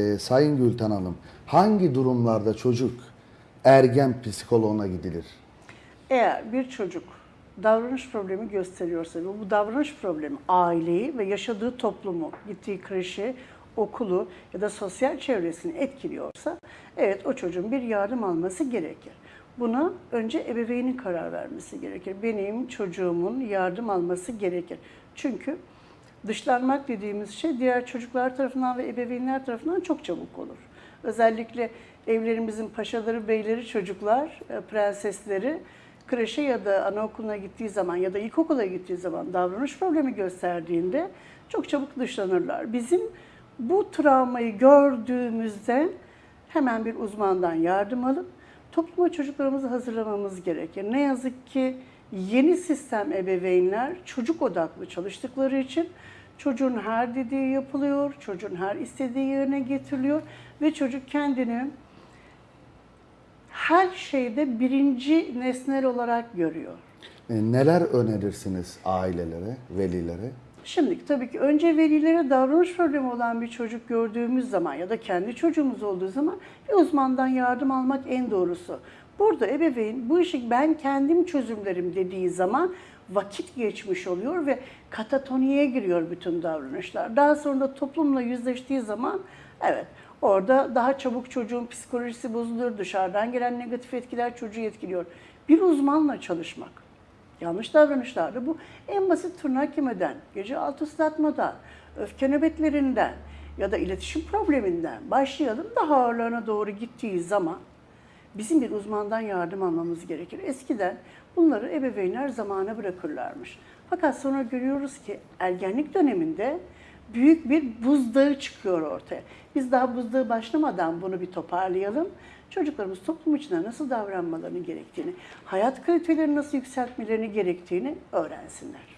Ee, Sayın Gülten Hanım, hangi durumlarda çocuk ergen psikoloğuna gidilir? Eğer bir çocuk davranış problemi gösteriyorsa ve bu davranış problemi aileyi ve yaşadığı toplumu, gittiği kreşi, okulu ya da sosyal çevresini etkiliyorsa evet o çocuğun bir yardım alması gerekir. Buna önce ebeveynin karar vermesi gerekir. Benim çocuğumun yardım alması gerekir. Çünkü dışlanmak dediğimiz şey diğer çocuklar tarafından ve ebeveynler tarafından çok çabuk olur. Özellikle evlerimizin paşaları, beyleri, çocuklar, e, prensesleri kreşe ya da anaokuluna gittiği zaman ya da ilkokula gittiği zaman davranış problemi gösterdiğinde çok çabuk dışlanırlar. Bizim bu travmayı gördüğümüzde hemen bir uzmandan yardım alıp topluma çocuklarımızı hazırlamamız gerekir. Ne yazık ki yeni sistem ebeveynler çocuk odaklı çalıştıkları için çocuğun her dediği yapılıyor, çocuğun her istediği yerine getiriliyor ve çocuk kendini her şeyde birinci nesnel olarak görüyor. Ee, Neler önerirsiniz ailelere, velilere? Şimdi tabii ki önce velilere davranış problemi olan bir çocuk gördüğümüz zaman ya da kendi çocuğumuz olduğu zaman bir uzmandan yardım almak en doğrusu. Burada ebeveyn bu işi ben kendim çözümlerim dediği zaman vakit geçmiş oluyor ve katatoniye giriyor bütün davranışlar. Daha sonra da toplumla yüzleştiği zaman evet orada daha çabuk çocuğun psikolojisi bozuluyor, dışarıdan gelen negatif etkiler çocuğu etkiliyor. Bir uzmanla çalışmak Yanlış davranışlarda bu en basit tırnak yemeden, gece altı ıslatmadan, öfke nöbetlerinden ya da iletişim probleminden başlayalım daha ağırlarına doğru gittiği zaman bizim bir uzmandan yardım almamız gerekir. Eskiden bunları ebeveynler zamana bırakırlarmış. Fakat sonra görüyoruz ki ergenlik döneminde büyük bir buzdağı çıkıyor ortaya. Biz daha buzdağı başlamadan bunu bir toparlayalım. Çocuklarımız toplum içinde nasıl davranmalarını gerektiğini, hayat kalitelerini nasıl yükseltmelerini gerektiğini öğrensinler.